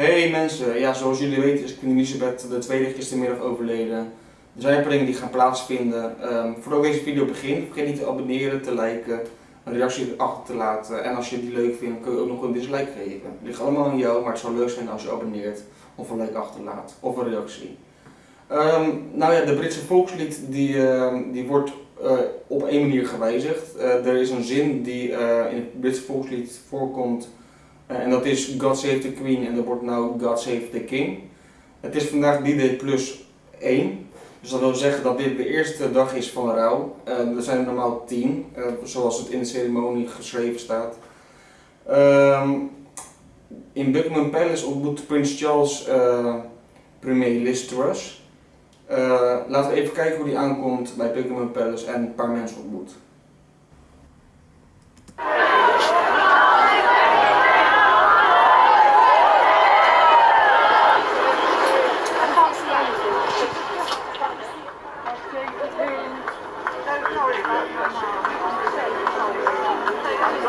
Hey mensen, ja, zoals jullie weten is Queen Elizabeth II gistermiddag overleden. Er zijn paar dingen die gaan plaatsvinden. Um, voordat deze video begint, vergeet niet te abonneren, te liken, een reactie achter te laten. En als je die leuk vindt, kun je ook nog een dislike geven. Het ligt allemaal aan jou, maar het zou leuk zijn als je abonneert of een like achterlaat of een reactie. Um, nou ja, de Britse volkslied die, uh, die wordt uh, op één manier gewijzigd. Uh, er is een zin die eh, in het Britse volkslied voorkomt en dat is God Save the Queen en dat wordt nou God Save the King. Het is vandaag D-Day plus 1. Dus dat wil zeggen dat dit de eerste dag is van rouw. Uh, er zijn er normaal 10, uh, zoals het in de ceremonie geschreven staat. Um, in Buckingham Palace ontmoet Prins Charles premier Liz Truss. laten we even kijken hoe die aankomt bij Buckingham Palace en een paar mensen ontmoet.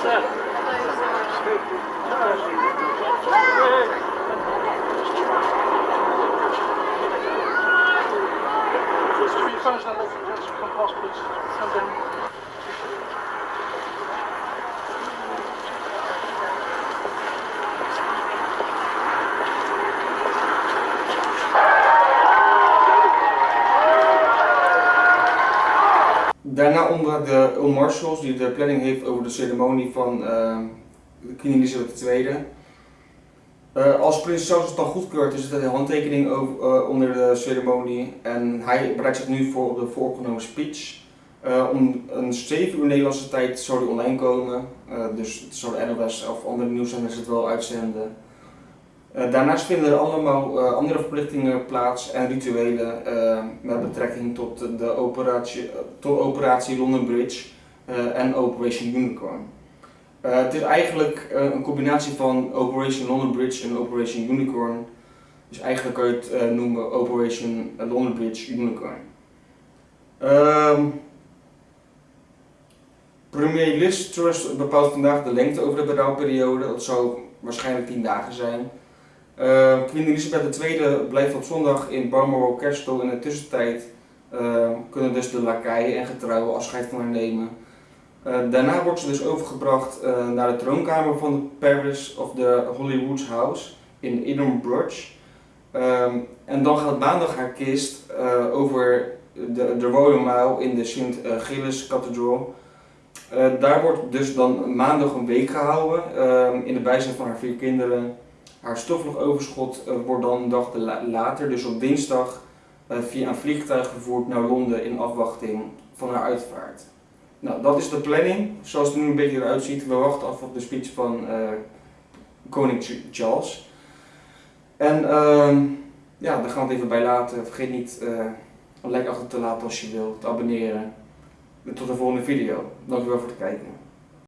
Finish that, let's, let's compose, please. And then Daarna onder de Earl Marshals die de planning heeft over de ceremonie van uh, Queen Elizabeth II. Uh, als prins Charles het dan goedkeurt is het een handtekening over, uh, onder de ceremonie en hij bereidt zich nu voor de voorgenomen speech. Uh, om een 7 uur Nederlandse tijd zou die online komen, dus het zou de NOS of andere nieuwszenders het wel uitzenden. Uh, daarnaast vinden er allemaal uh, andere verplichtingen plaats en rituelen uh, met betrekking tot de operatie, tot operatie London Bridge en Operation Unicorn. het is eigenlijk een combinatie van Operation London Bridge en Operation Unicorn. Dus eigenlijk kan je het noemen Operation London Bridge Unicorn. Um, Premier Liz Truss bepaalt vandaag de lengte over de berouwperiode. Dat zou waarschijnlijk 10 dagen zijn. Uh, Queen Elizabeth II blijft op zondag in Balmoral Castle. In de tussentijd uh, kunnen dus de lakaien en getrouwen afscheid van haar nemen. Uh, daarna wordt ze dus overgebracht naar de troonkamer van de Paris of the Holyrood House in Edinburgh. En dan gaat maandag haar kist over de, de Royal Mile in de St. Gilles Cathedral. daar wordt dus dan maandag een week gehouden ehm, in de bijzijn van haar vier kinderen. Haar stoffelijk overschot uh, wordt dan een dag later, dus op dinsdag, uh, via een vliegtuig gevoerd naar Londen in afwachting van haar uitvaart. Nou, dat is de planning, zoals het er nu een beetje eruit ziet. We wachten af op de speech van uh, koning Charles. En ehm, ja, daar gaan we het even bij laten. Vergeet niet een like achter te laten als je wilt, te abonneren. Tot de volgende video. Dankjewel voor het kijken.